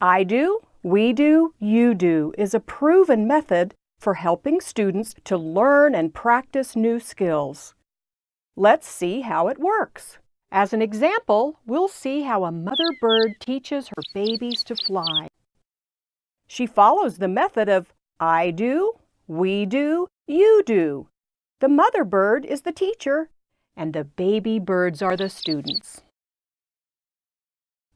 I do, we do, you do is a proven method for helping students to learn and practice new skills. Let's see how it works. As an example, we'll see how a mother bird teaches her babies to fly. She follows the method of I do, we do, you do. The mother bird is the teacher and the baby birds are the students.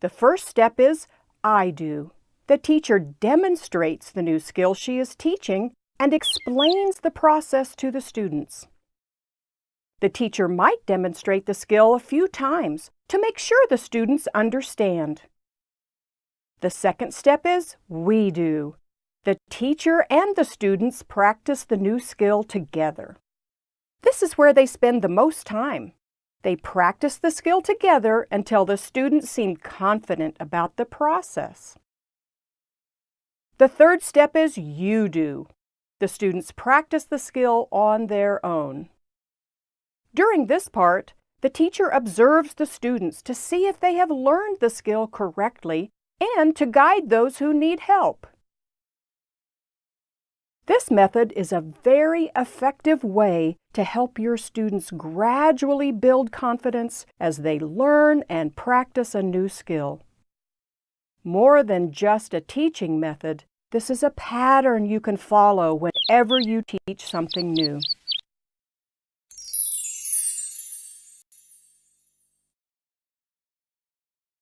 The first step is I do. The teacher demonstrates the new skill she is teaching and explains the process to the students. The teacher might demonstrate the skill a few times to make sure the students understand. The second step is we do. The teacher and the students practice the new skill together. This is where they spend the most time. They practice the skill together until the students seem confident about the process. The third step is you do. The students practice the skill on their own. During this part, the teacher observes the students to see if they have learned the skill correctly and to guide those who need help. This method is a very effective way to help your students gradually build confidence as they learn and practice a new skill. More than just a teaching method, this is a pattern you can follow whenever you teach something new.